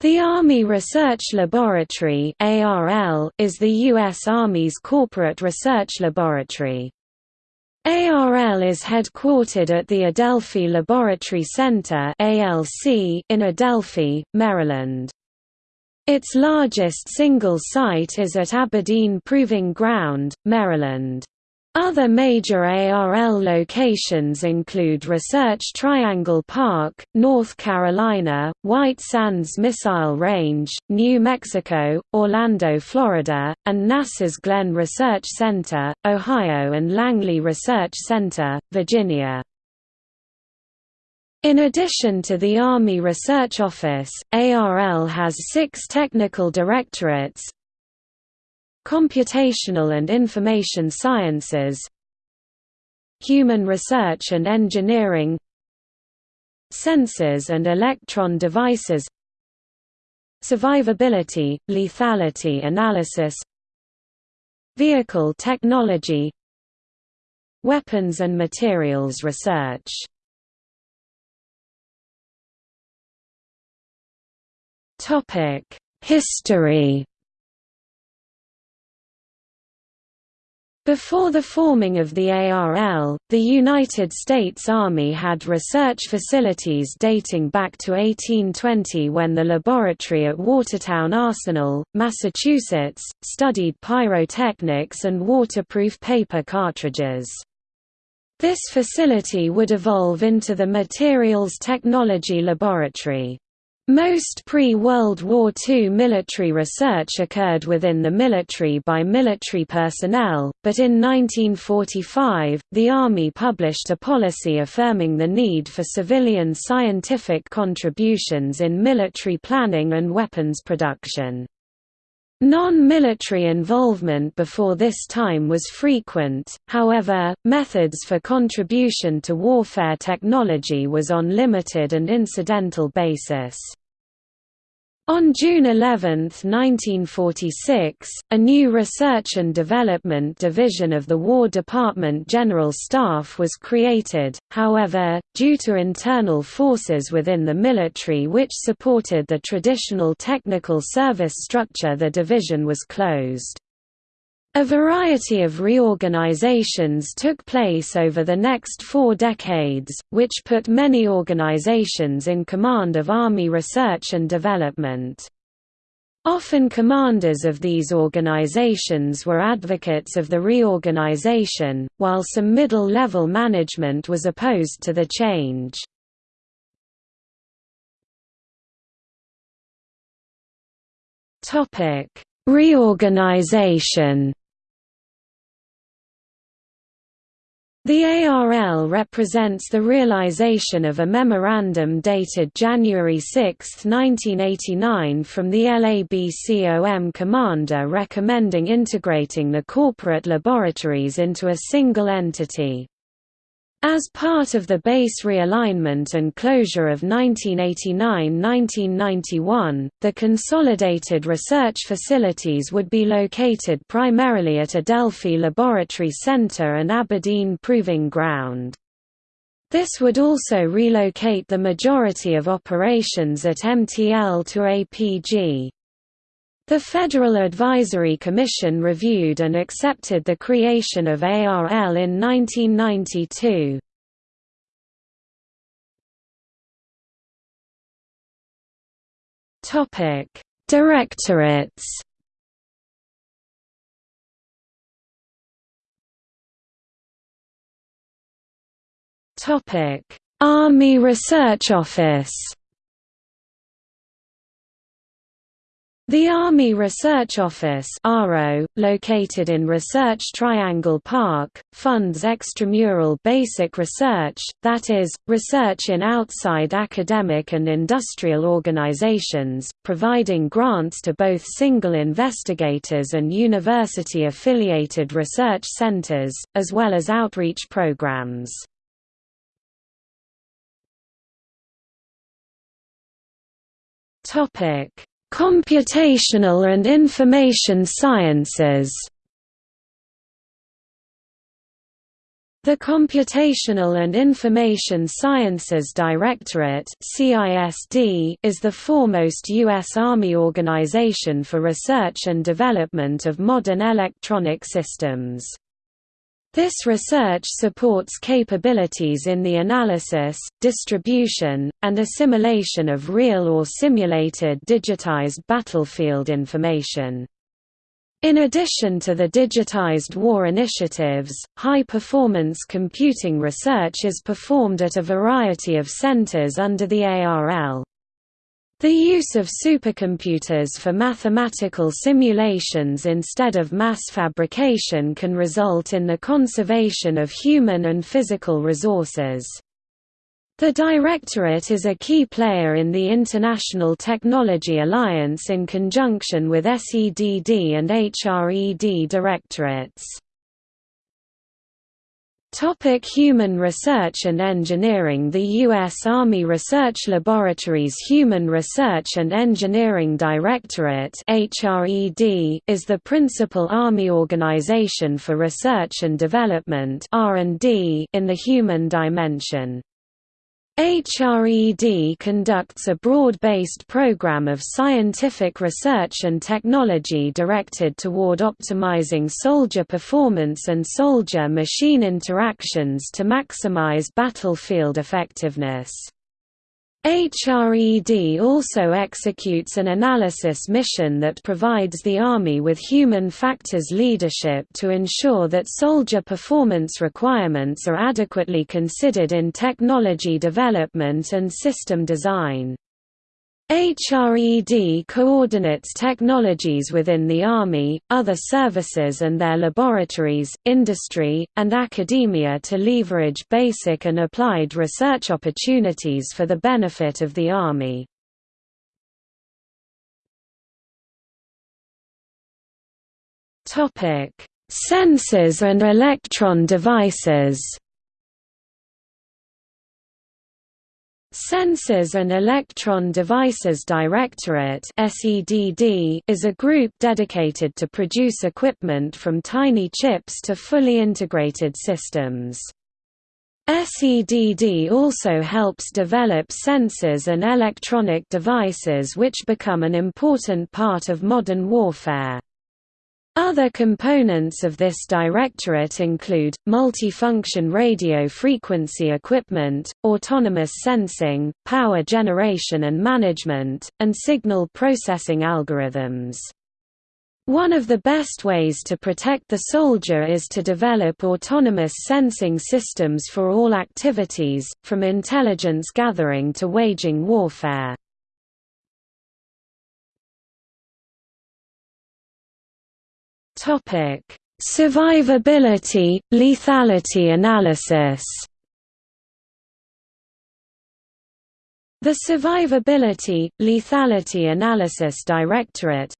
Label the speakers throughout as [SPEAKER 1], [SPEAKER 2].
[SPEAKER 1] The Army Research Laboratory is the U.S. Army's corporate research laboratory. ARL is headquartered at the Adelphi Laboratory Center in Adelphi, Maryland. Its largest single site is at Aberdeen Proving Ground, Maryland. Other major ARL locations include Research Triangle Park, North Carolina, White Sands Missile Range, New Mexico, Orlando, Florida, and NASA's Glenn Research Center, Ohio and Langley Research Center, Virginia. In addition to the Army Research Office, ARL has six technical directorates, Computational and Information Sciences Human Research and Engineering Sensors and Electron Devices Survivability, Lethality Analysis Vehicle Technology Weapons and Materials Research. History Before the forming of the ARL, the United States Army had research facilities dating back to 1820 when the laboratory at Watertown Arsenal, Massachusetts, studied pyrotechnics and waterproof paper cartridges. This facility would evolve into the Materials Technology Laboratory. Most pre-World War II military research occurred within the military by military personnel, but in 1945, the Army published a policy affirming the need for civilian scientific contributions in military planning and weapons production. Non-military involvement before this time was frequent, however, methods for contribution to warfare technology was on limited and incidental basis. On June 11, 1946, a new Research and Development Division of the War Department General Staff was created, however, due to internal forces within the military which supported the traditional technical service structure the division was closed. A variety of reorganizations took place over the next four decades, which put many organizations in command of Army research and development. Often commanders of these organizations were advocates of the reorganization, while some middle-level management was opposed to the change. Reorganization The ARL represents the realization of a memorandum dated January 6, 1989 from the LABCOM commander recommending integrating the corporate laboratories into a single entity. As part of the base realignment and closure of 1989–1991, the consolidated research facilities would be located primarily at Adelphi Laboratory Center and Aberdeen Proving Ground. This would also relocate the majority of operations at MTL to APG. The Federal Advisory Commission reviewed and accepted the creation of ARL in 1992. Topic: Directorates. Topic: Army Research Office. The Army Research Office located in Research Triangle Park, funds extramural basic research, that is, research in outside academic and industrial organizations, providing grants to both single investigators and university-affiliated research centers, as well as outreach programs. Topic Computational and Information Sciences The Computational and Information Sciences Directorate is the foremost U.S. Army organization for research and development of modern electronic systems. This research supports capabilities in the analysis, distribution, and assimilation of real or simulated digitized battlefield information. In addition to the digitized war initiatives, high-performance computing research is performed at a variety of centers under the ARL. The use of supercomputers for mathematical simulations instead of mass fabrication can result in the conservation of human and physical resources. The Directorate is a key player in the International Technology Alliance in conjunction with SEDD and HRED directorates. Topic Human Research and Engineering The U.S. Army Research Laboratories Human Research and Engineering Directorate HRED is the principal Army organization for research and development in the human dimension. HRED conducts a broad-based program of scientific research and technology directed toward optimizing soldier performance and soldier-machine interactions to maximize battlefield effectiveness. HRED also executes an analysis mission that provides the Army with human factors leadership to ensure that soldier performance requirements are adequately considered in technology development and system design. HRED coordinates technologies within the Army, other services and their laboratories, industry, and academia to leverage basic and applied research opportunities for the benefit of the Army. Sensors and electron devices Sensors and Electron Devices Directorate is a group dedicated to produce equipment from tiny chips to fully integrated systems. SEDD also helps develop sensors and electronic devices which become an important part of modern warfare. Other components of this directorate include, multifunction radio frequency equipment, autonomous sensing, power generation and management, and signal processing algorithms. One of the best ways to protect the soldier is to develop autonomous sensing systems for all activities, from intelligence gathering to waging warfare. Survivability, lethality analysis. The Survivability, Lethality Analysis Directorate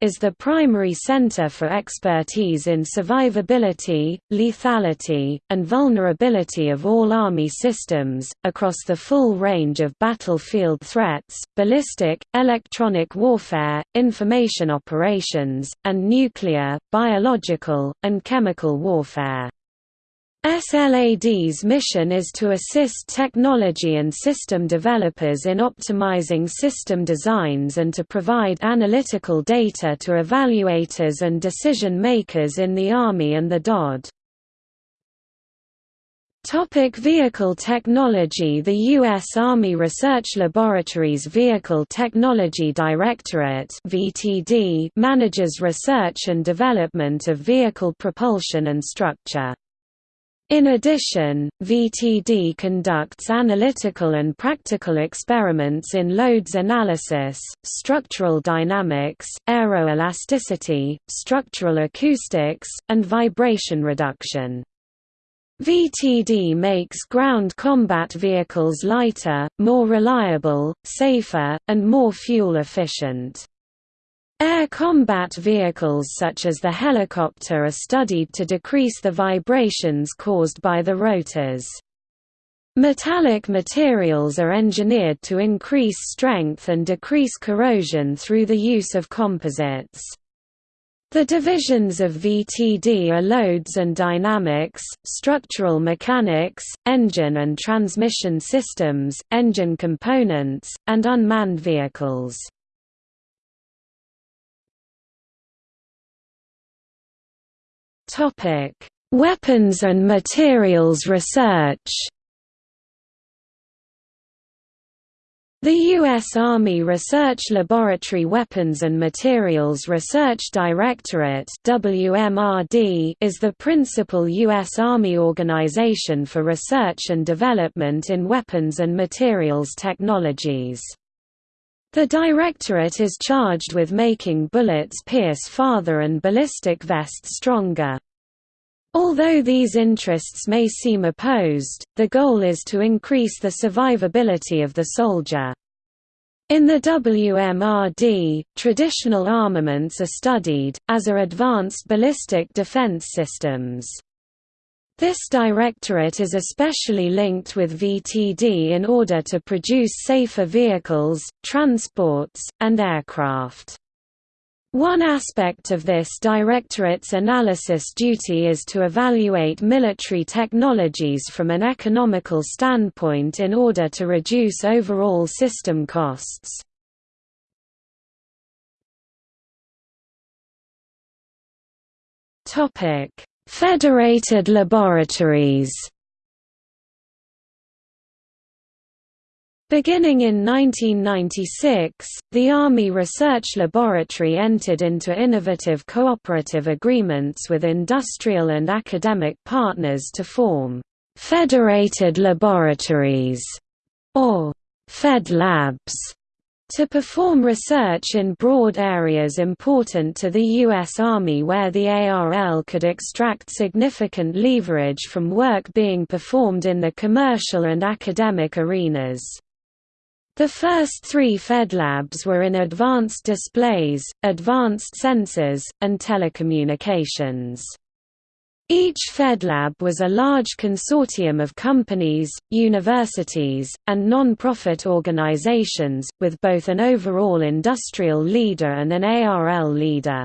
[SPEAKER 1] is the primary center for expertise in survivability, lethality, and vulnerability of all Army systems, across the full range of battlefield threats, ballistic, electronic warfare, information operations, and nuclear, biological, and chemical warfare. SLAD's mission is to assist technology and system developers in optimizing system designs and to provide analytical data to evaluators and decision-makers in the Army and the DoD. Topic Vehicle Technology The U.S. Army Research Laboratories Vehicle Technology Directorate manages research and development of vehicle propulsion and structure. In addition, VTD conducts analytical and practical experiments in loads analysis, structural dynamics, aeroelasticity, structural acoustics, and vibration reduction. VTD makes ground combat vehicles lighter, more reliable, safer, and more fuel efficient. Air combat vehicles such as the helicopter are studied to decrease the vibrations caused by the rotors. Metallic materials are engineered to increase strength and decrease corrosion through the use of composites. The divisions of VTD are loads and dynamics, structural mechanics, engine and transmission systems, engine components, and unmanned vehicles. Weapons and materials research The U.S. Army Research Laboratory Weapons and Materials Research Directorate WMRD is the principal U.S. Army organization for research and development in weapons and materials technologies. The Directorate is charged with making bullets pierce farther and ballistic vests stronger. Although these interests may seem opposed, the goal is to increase the survivability of the soldier. In the WMRD, traditional armaments are studied, as are advanced ballistic defense systems. This directorate is especially linked with VTD in order to produce safer vehicles, transports, and aircraft. One aspect of this directorate's analysis duty is to evaluate military technologies from an economical standpoint in order to reduce overall system costs. Federated laboratories. Beginning in 1996, the Army Research Laboratory entered into innovative cooperative agreements with industrial and academic partners to form «federated laboratories» or «fed labs» to perform research in broad areas important to the U.S. Army where the ARL could extract significant leverage from work being performed in the commercial and academic arenas. The first three FedLabs were in advanced displays, advanced sensors, and telecommunications. Each FedLab was a large consortium of companies, universities, and non-profit organizations, with both an overall industrial leader and an ARL leader.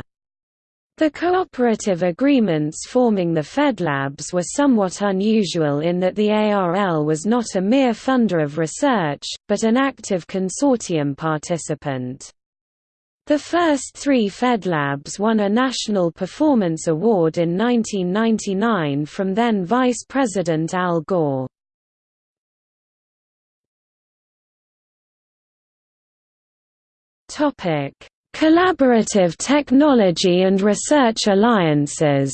[SPEAKER 1] The cooperative agreements forming the FedLabs were somewhat unusual in that the ARL was not a mere funder of research, but an active consortium participant. The first three FedLabs won a National Performance Award in 1999 from then Vice President Al Gore. Collaborative Technology and Research Alliances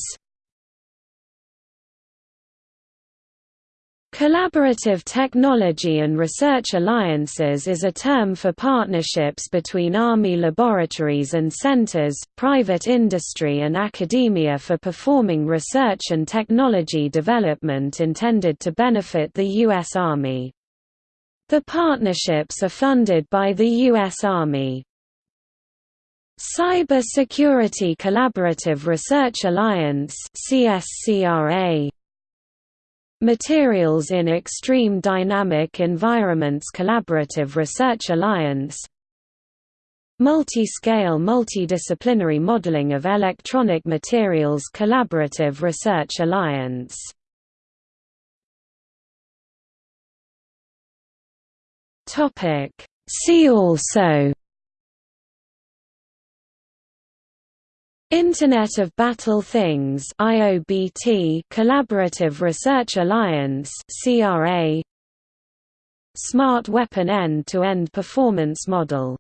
[SPEAKER 1] Collaborative Technology and Research Alliances is a term for partnerships between Army laboratories and centers, private industry and academia for performing research and technology development intended to benefit the U.S. Army. The partnerships are funded by the U.S. Army. Cyber Security Collaborative Research Alliance CSCRA Materials in Extreme Dynamic Environments Collaborative Research Alliance. Multi-Scale Multidisciplinary Modeling of Electronic Materials Collaborative Research Alliance. See also Internet of Battle Things IOBT Collaborative Research Alliance CRA Smart Weapon End-to-End Performance Model